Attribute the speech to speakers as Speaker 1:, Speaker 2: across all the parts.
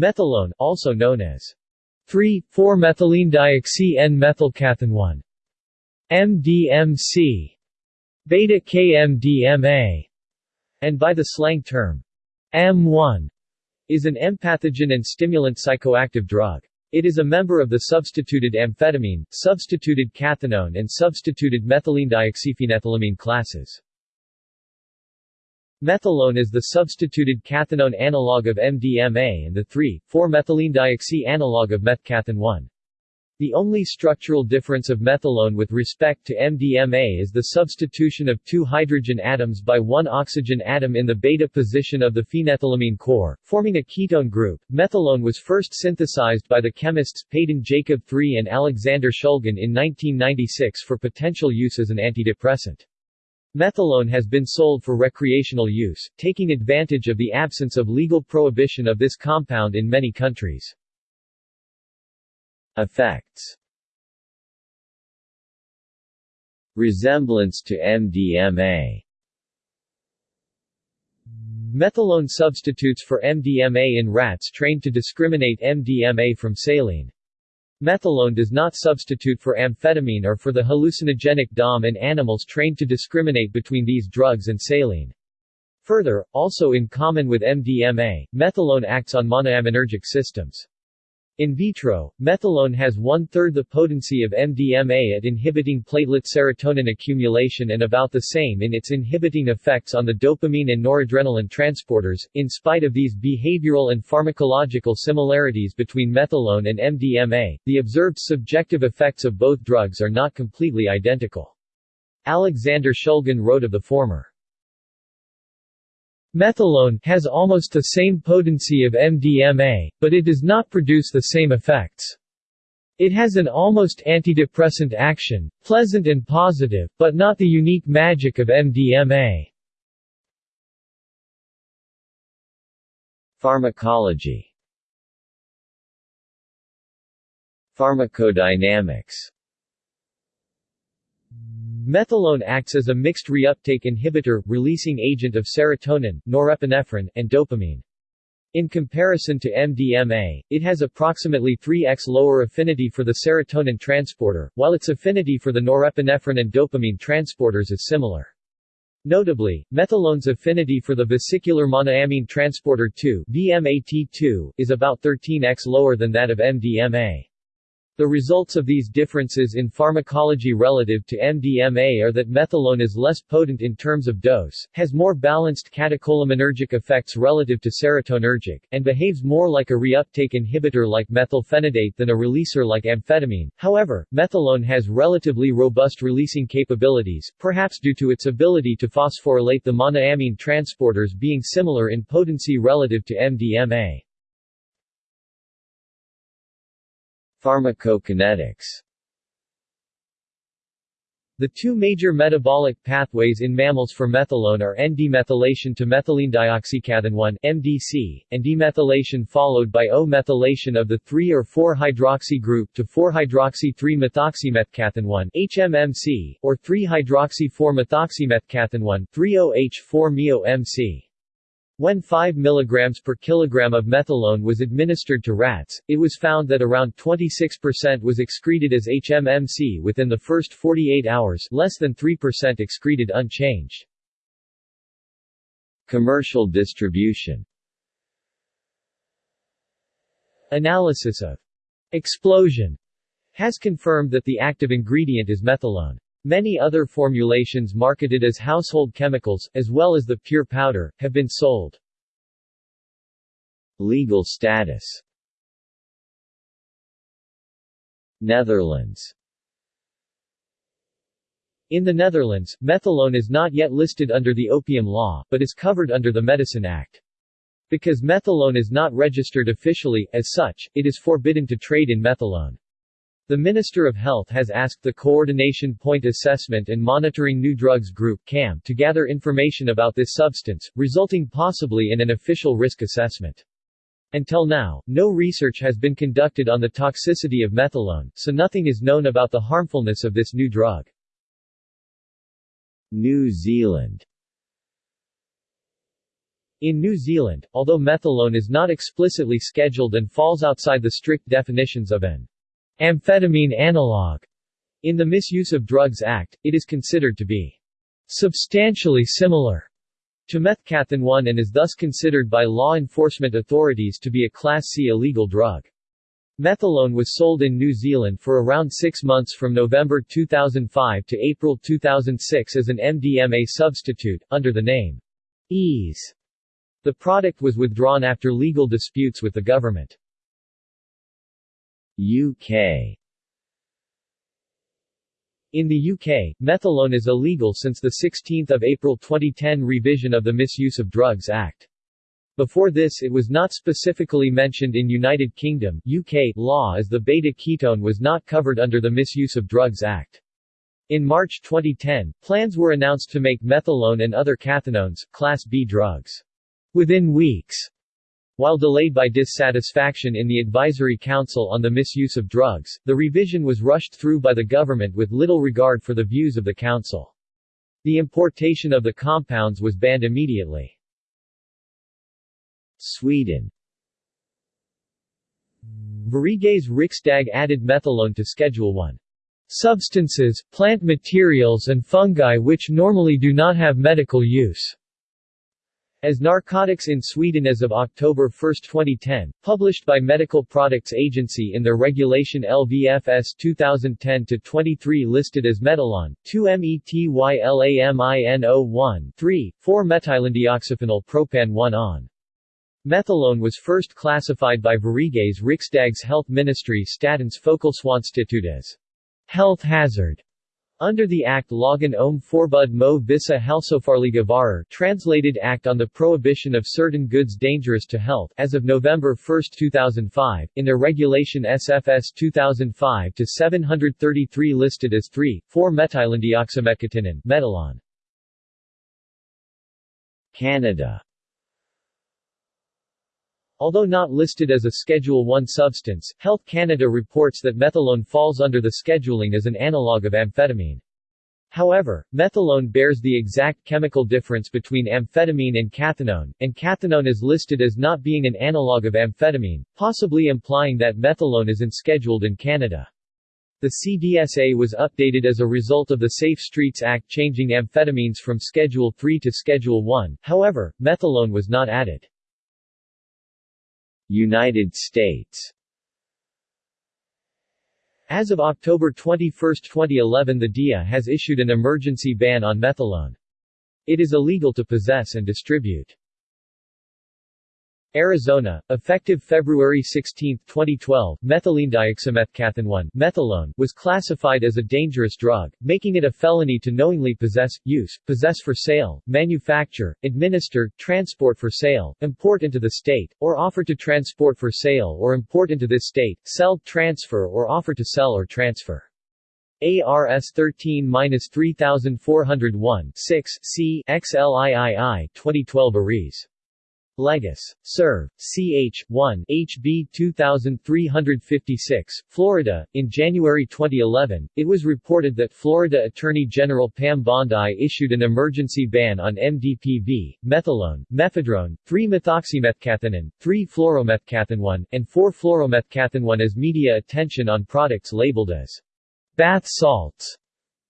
Speaker 1: Methylone, also known as 3,4-methylenedioxy-N-methylcathinone MDMC, beta-KMDMA, and by the slang term M1, is an empathogen and stimulant psychoactive drug. It is a member of the substituted amphetamine, substituted cathinone and substituted methylenedioxyphenethylamine classes. Methylone is the substituted cathinone analog of MDMA and the 3,4-methylenedioxy analog of methcathinone. The only structural difference of methylone with respect to MDMA is the substitution of two hydrogen atoms by one oxygen atom in the beta position of the phenethylamine core, forming a ketone group. Methylone was first synthesized by the chemists Peyton Jacob III and Alexander Shulgin in 1996 for potential use as an antidepressant. Methylone has been sold for recreational use, taking advantage of the absence of legal prohibition of this compound in many countries. Effects Resemblance to MDMA Methylone substitutes for MDMA in rats trained to discriminate MDMA from saline. Methylone does not substitute for amphetamine or for the hallucinogenic DOM in animals trained to discriminate between these drugs and saline. Further, also in common with MDMA, methylone acts on monoaminergic systems. In vitro, methylone has one-third the potency of MDMA at inhibiting platelet serotonin accumulation and about the same in its inhibiting effects on the dopamine and noradrenaline transporters. In spite of these behavioral and pharmacological similarities between methylone and MDMA, the observed subjective effects of both drugs are not completely identical. Alexander Shulgin wrote of the former. Methylone has almost the same potency of MDMA, but it does not produce the same effects. It has an almost antidepressant action, pleasant and positive, but not the unique magic of MDMA. Pharmacology Pharmacodynamics Methylone acts as a mixed reuptake inhibitor, releasing agent of serotonin, norepinephrine, and dopamine. In comparison to MDMA, it has approximately 3x lower affinity for the serotonin transporter, while its affinity for the norepinephrine and dopamine transporters is similar. Notably, methylone's affinity for the vesicular monoamine transporter 2 VMAT2 is about 13x lower than that of MDMA. The results of these differences in pharmacology relative to MDMA are that methylone is less potent in terms of dose, has more balanced catecholaminergic effects relative to serotonergic, and behaves more like a reuptake inhibitor like methylphenidate than a releaser like amphetamine. However, methylone has relatively robust releasing capabilities, perhaps due to its ability to phosphorylate the monoamine transporters being similar in potency relative to MDMA. Pharmacokinetics the two major metabolic pathways in mammals for methylone are N-demethylation to methylenedioxycathinone MDC, and demethylation followed by O-methylation of the 3 or 4-hydroxy group to 4-hydroxy-3-methoxymethcathinone HMMC, or 3-hydroxy-4-methoxymethcathinone 3-OH-4-MeO-MC. When 5 mg per kilogram of methylone was administered to rats, it was found that around 26% was excreted as HMMC within the first 48 hours less than 3% excreted unchanged. Commercial distribution Analysis of explosion has confirmed that the active ingredient is methylone. Many other formulations marketed as household chemicals, as well as the pure powder, have been sold. Legal status Netherlands In the Netherlands, methylone is not yet listed under the Opium Law, but is covered under the Medicine Act. Because methylone is not registered officially, as such, it is forbidden to trade in methylone. The Minister of Health has asked the Coordination Point Assessment and Monitoring New Drugs Group CAM to gather information about this substance, resulting possibly in an official risk assessment. Until now, no research has been conducted on the toxicity of methylone, so nothing is known about the harmfulness of this new drug. New Zealand In New Zealand, although methylone is not explicitly scheduled and falls outside the strict definitions of an amphetamine analog in the Misuse of Drugs Act, it is considered to be substantially similar to methcathinone and is thus considered by law enforcement authorities to be a Class C illegal drug. Methylone was sold in New Zealand for around six months from November 2005 to April 2006 as an MDMA substitute, under the name Ease. The product was withdrawn after legal disputes with the government. UK in the UK, methylone is illegal since the 16 April 2010 revision of the Misuse of Drugs Act. Before this it was not specifically mentioned in United Kingdom UK law as the beta-ketone was not covered under the Misuse of Drugs Act. In March 2010, plans were announced to make methylone and other cathinones, Class B drugs. Within weeks, while delayed by dissatisfaction in the Advisory Council on the Misuse of Drugs, the revision was rushed through by the government with little regard for the views of the Council. The importation of the compounds was banned immediately. Sweden Sveriges Riksdag added methylone to Schedule 1. Substances, plant materials and fungi which normally do not have medical use as narcotics in Sweden as of October 1, 2010, published by Medical Products Agency in their regulation LVFS 2010-23 listed as Metalon, 2-methylamino1, 3, 4-methylenedioxyphenyl propan 1-on. Methylone was first classified by Sveriges Riksdags Health Ministry Statens Folkhälsoinstitut as health hazard under the Act Lagen om Förbud mot vissa hälsofarliga varor translated Act on the Prohibition of Certain Goods Dangerous to Health as of November 1, 2005, in their regulation SFS 2005-733 listed as 3,4-methylenedioxymecatinone Metalon. Canada Although not listed as a Schedule 1 substance, Health Canada reports that methylone falls under the scheduling as an analog of amphetamine. However, methylone bears the exact chemical difference between amphetamine and cathinone, and cathinone is listed as not being an analog of amphetamine, possibly implying that methylone is unscheduled in Canada. The CDSA was updated as a result of the Safe Streets Act changing amphetamines from Schedule 3 to Schedule 1, however, methylone was not added. United States As of October 21, 2011 the DEA has issued an emergency ban on methylone. It is illegal to possess and distribute. Arizona, effective February 16, 2012, methylenedioxymethcathinone methylone was classified as a dangerous drug, making it a felony to knowingly possess, use, possess for sale, manufacture, administer, transport for sale, import into the state, or offer to transport for sale or import into this state, sell, transfer or offer to sell or transfer. ARS 13-3401 6 C XLIII 2012 Ares Legis. Serv. Ch. 1 HB 2356, Florida. In January 2011, it was reported that Florida Attorney General Pam Bondi issued an emergency ban on MDPV, methylone, mephedrone, 3-methoxymethcathinone, 3-fluoromethcathinone, and 4-fluoromethcathinone as media attention on products labeled as bath salts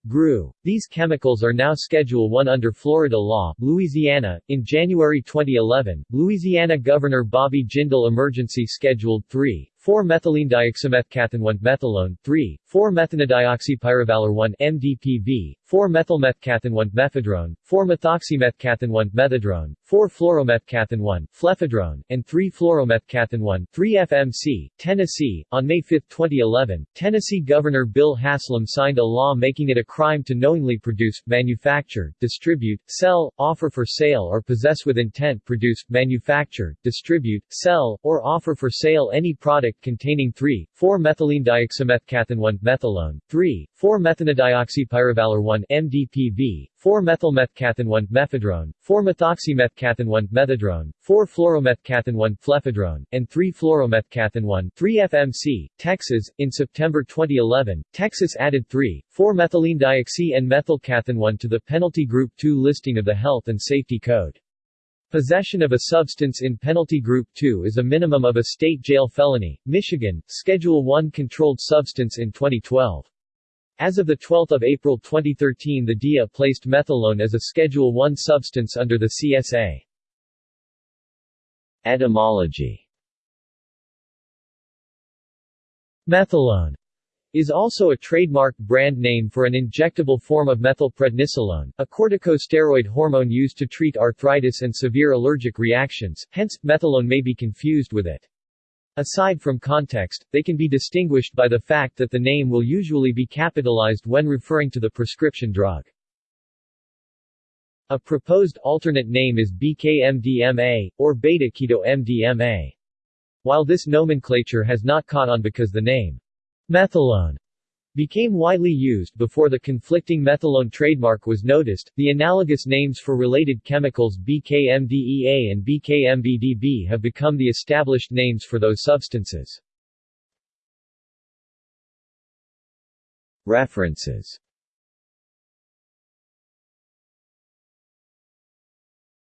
Speaker 1: GRU. These chemicals are now Schedule 1 under Florida law. Louisiana, in January 2011, Louisiana Governor Bobby Jindal emergency scheduled 3, 4-methylenedioxymethcathinone methylone 3, 4-methylenedioxypyrovalerone MDPV, 4-methylmethcathinone mephedrone, 4-methoxymethcathinone methedrone, 4-fluoromethcathinone flephedrone, and 3-fluoromethcathinone 3-FMC. Tennessee, on May 5, 2011, Tennessee Governor Bill Haslam signed a law making it a crime to knowingly produce, manufacture, distribute, sell, offer for sale or possess with intent produce, manufacture, distribute, sell, or offer for sale any product product containing 3, 4-methylenedioxymethcathinone methylone, 3, 4-methylenedioxypyrovalerone MDPV, 4-methylmethcathinone mephedrone, 4-methoxymethcathinone methedrone, 4-fluoromethcathinone flephedrone, and 3-fluoromethcathinone 3-FMC. Texas, in September 2011, Texas added 3, 4-methylenedioxy and methylcathinone to the Penalty Group 2 listing of the Health and Safety Code. Possession of a substance in Penalty Group 2 is a minimum of a state jail felony. Michigan, Schedule 1 Controlled Substance in 2012. As of 12 April 2013 the DEA placed methylone as a Schedule 1 substance under the CSA. Etymology Methylone is also a trademark brand name for an injectable form of methylprednisolone, a corticosteroid hormone used to treat arthritis and severe allergic reactions, hence, methylone may be confused with it. Aside from context, they can be distinguished by the fact that the name will usually be capitalized when referring to the prescription drug. A proposed alternate name is BKMDMA, or beta-keto-MDMA. While this nomenclature has not caught on because the name Methylone became widely used before the conflicting methylone trademark was noticed. The analogous names for related chemicals BKMDEA and BKMBDB have become the established names for those substances. References